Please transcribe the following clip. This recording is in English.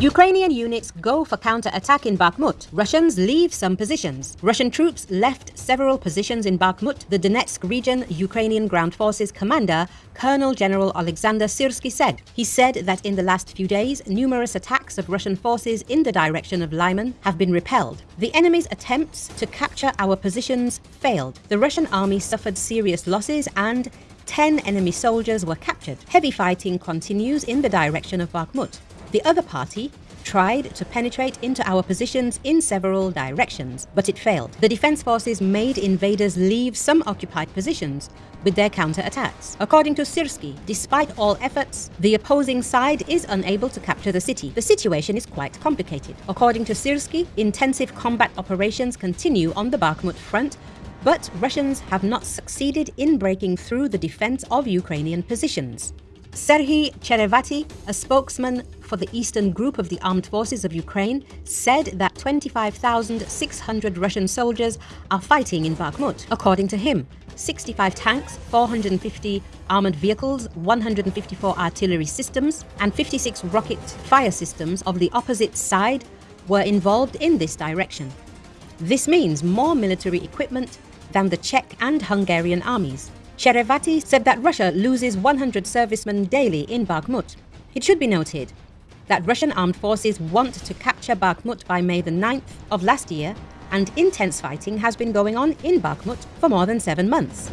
Ukrainian units go for counter-attack in Bakhmut. Russians leave some positions. Russian troops left several positions in Bakhmut. The Donetsk region Ukrainian ground forces commander, Colonel General Alexander Syrsky said. He said that in the last few days, numerous attacks of Russian forces in the direction of Lyman have been repelled. The enemy's attempts to capture our positions failed. The Russian army suffered serious losses and 10 enemy soldiers were captured. Heavy fighting continues in the direction of Bakhmut. The other party tried to penetrate into our positions in several directions, but it failed. The defense forces made invaders leave some occupied positions with their counterattacks. According to Syrsky, despite all efforts, the opposing side is unable to capture the city. The situation is quite complicated. According to Syrsky, intensive combat operations continue on the Bakhmut front but Russians have not succeeded in breaking through the defense of Ukrainian positions. Serhiy Cherevati, a spokesman for the Eastern Group of the Armed Forces of Ukraine, said that 25,600 Russian soldiers are fighting in Bakhmut. According to him, 65 tanks, 450 armored vehicles, 154 artillery systems, and 56 rocket fire systems of the opposite side were involved in this direction. This means more military equipment than the Czech and Hungarian armies. Cherevati said that Russia loses 100 servicemen daily in Bakhmut. It should be noted that Russian armed forces want to capture Bakhmut by May the 9th of last year, and intense fighting has been going on in Bakhmut for more than seven months.